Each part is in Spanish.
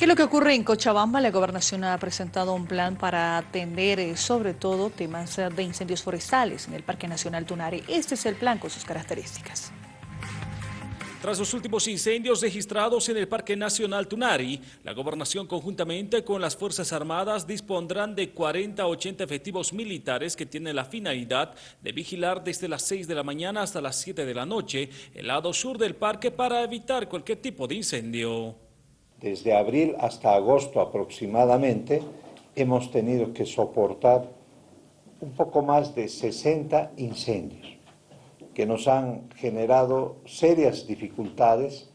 ¿Qué es lo que ocurre en Cochabamba? La gobernación ha presentado un plan para atender eh, sobre todo temas eh, de incendios forestales en el Parque Nacional Tunari. Este es el plan con sus características. Tras los últimos incendios registrados en el Parque Nacional Tunari, la gobernación conjuntamente con las Fuerzas Armadas dispondrán de 40 a 80 efectivos militares que tienen la finalidad de vigilar desde las 6 de la mañana hasta las 7 de la noche el lado sur del parque para evitar cualquier tipo de incendio. Desde abril hasta agosto aproximadamente hemos tenido que soportar un poco más de 60 incendios que nos han generado serias dificultades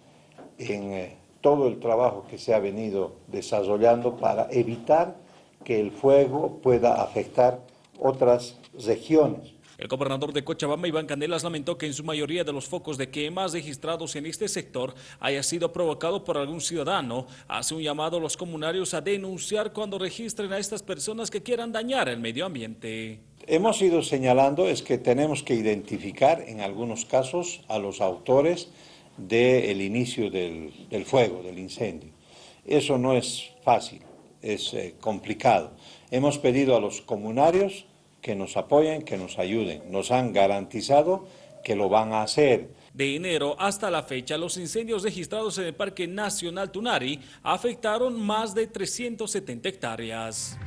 en eh, todo el trabajo que se ha venido desarrollando para evitar que el fuego pueda afectar otras regiones. El gobernador de Cochabamba, Iván Candelas, lamentó que en su mayoría de los focos de quemas registrados en este sector haya sido provocado por algún ciudadano. Hace un llamado a los comunarios a denunciar cuando registren a estas personas que quieran dañar el medio ambiente. Hemos ido señalando es que tenemos que identificar en algunos casos a los autores del inicio del, fuego, del incendio. Eso no es fácil, es eh, complicado. Hemos pedido a los comunarios que nos apoyen, que nos ayuden. Nos han garantizado que lo van a hacer. De enero hasta la fecha, los incendios registrados en el Parque Nacional Tunari afectaron más de 370 hectáreas.